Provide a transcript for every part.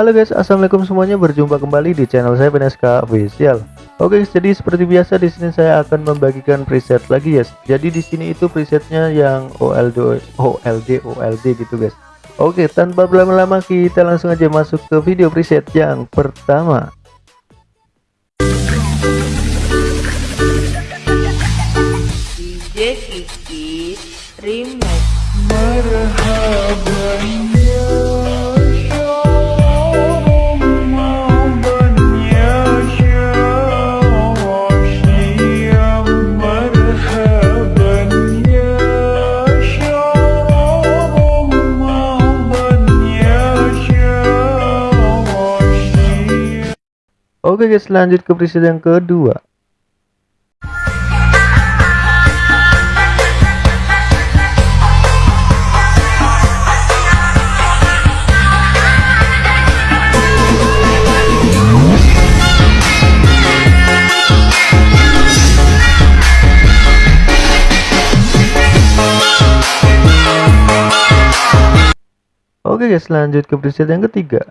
Halo guys, assalamualaikum semuanya. Berjumpa kembali di channel saya PNSK Official. Oke, jadi seperti biasa di sini saya akan membagikan preset lagi guys. Jadi di sini itu presetnya yang OLD, OLD, OLD gitu guys. Oke, tanpa berlama-lama kita langsung aja masuk ke video preset yang pertama. DJ Oke guys, lanjut ke preset yang kedua. Oke guys, lanjut ke preset yang ketiga.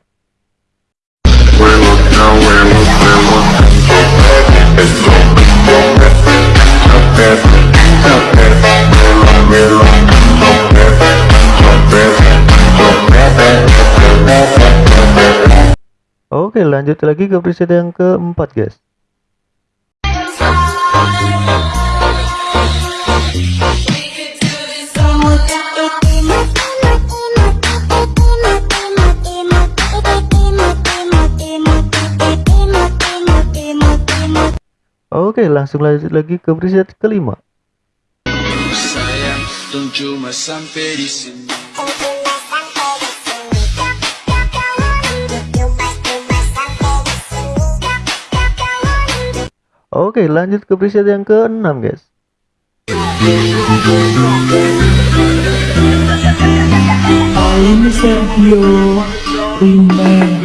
Oke, lanjut lagi ke preset yang keempat guys. Oke, langsung lanjut lagi ke preset kelima. Sayang. Oke, lanjut ke preset yang keenam guys. Sergio Remix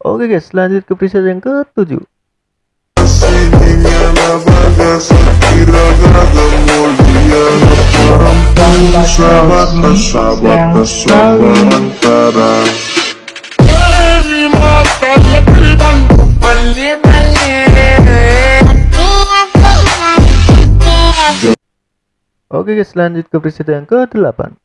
Oke guys, lanjut ke preset yang ketujuh. Oke guys, lanjut ke preset yang ke-8.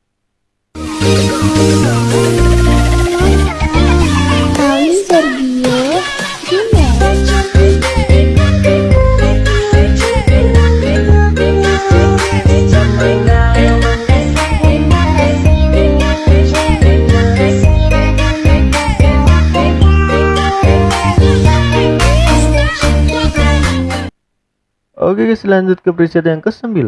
Oke guys, lanjut ke preset yang ke-9.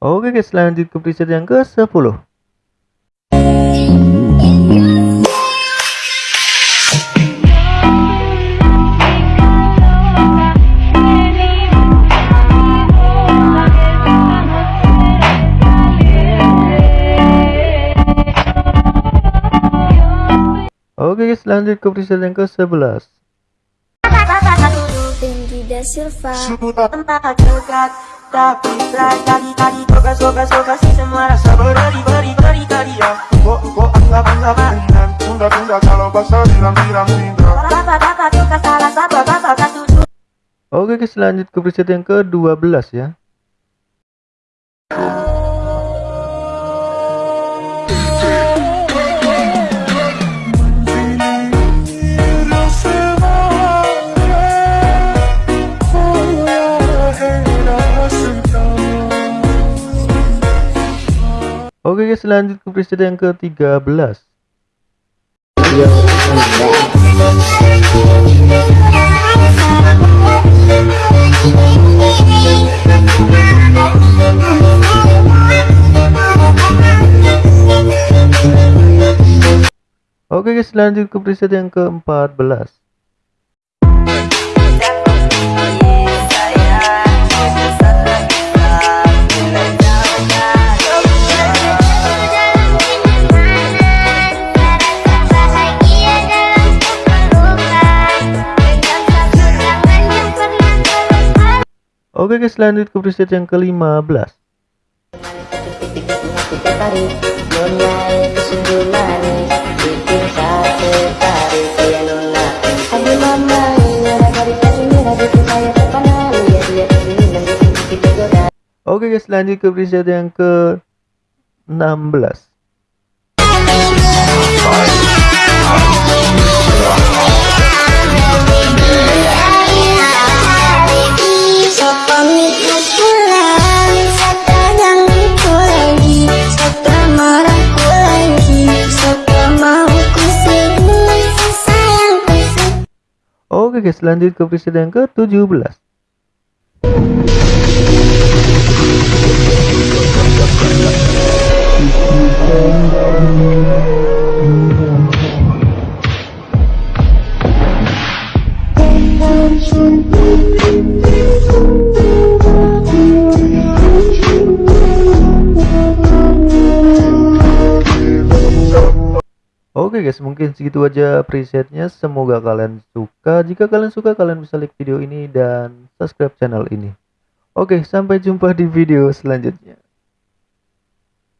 Oke guys, lanjut ke preset yang ke-10. Guys, lanjut ke preset yang ke-11. Tinggi Silva. Tempat dekat Tapi tadi tadi. Suka suka suka si semua rasa beri beri beri tadi ya. Tunda tunda. Kalau basah Bapak bapak suka salah bapak Oke guys, lanjut ke preset yang ke-12 ya. lanjut ke presiden yang ke-13. Oke guys, lanjut ke preset yang ke-14. Oke guys, lanjut ke preset yang ke-15. Oke guys, lanjut ke preset yang ke-16. Oke guys, lanjut ke preset yang ke-17. Oke guys, mungkin segitu aja presetnya. Semoga kalian suka. Jika kalian suka, kalian bisa like video ini dan subscribe channel ini. Oke, sampai jumpa di video selanjutnya.